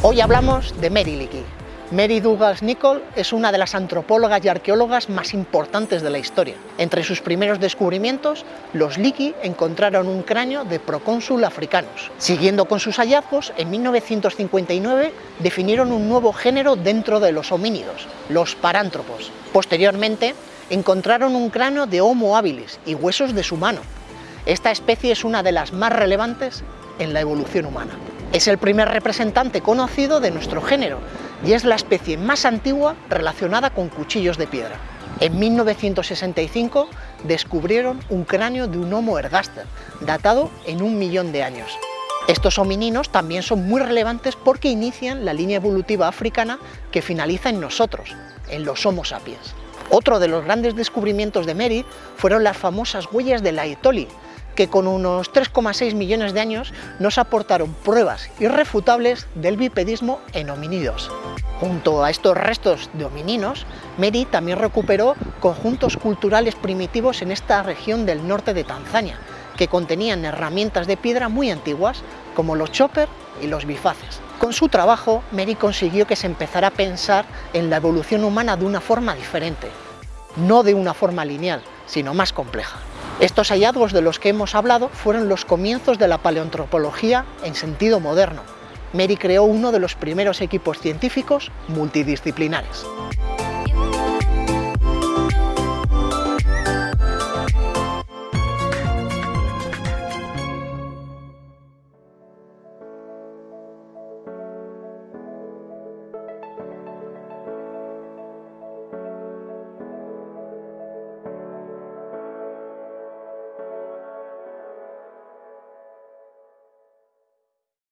Hoy hablamos de Mary Leakey. Mary Douglas Nichol es una de las antropólogas y arqueólogas más importantes de la historia. Entre sus primeros descubrimientos, los Leakey encontraron un cráneo de procónsul africanos. Siguiendo con sus hallazgos, en 1959 definieron un nuevo género dentro de los homínidos, los parántropos. Posteriormente, encontraron un cráneo de Homo habilis y huesos de su mano. Esta especie es una de las más relevantes en la evolución humana. Es el primer representante conocido de nuestro género y es la especie más antigua relacionada con cuchillos de piedra. En 1965 descubrieron un cráneo de un Homo ergaster, datado en un millón de años. Estos homininos también son muy relevantes porque inician la línea evolutiva africana que finaliza en nosotros, en los Homo sapiens. Otro de los grandes descubrimientos de Mary fueron las famosas huellas de la Etoli, que con unos 3,6 millones de años nos aportaron pruebas irrefutables del bipedismo en homínidos. Junto a estos restos de homininos, Mary también recuperó conjuntos culturales primitivos en esta región del norte de Tanzania, que contenían herramientas de piedra muy antiguas, como los chopper y los bifaces. Con su trabajo, Mary consiguió que se empezara a pensar en la evolución humana de una forma diferente, no de una forma lineal, sino más compleja. Estos hallazgos de los que hemos hablado fueron los comienzos de la paleoantropología en sentido moderno. Mary creó uno de los primeros equipos científicos multidisciplinares.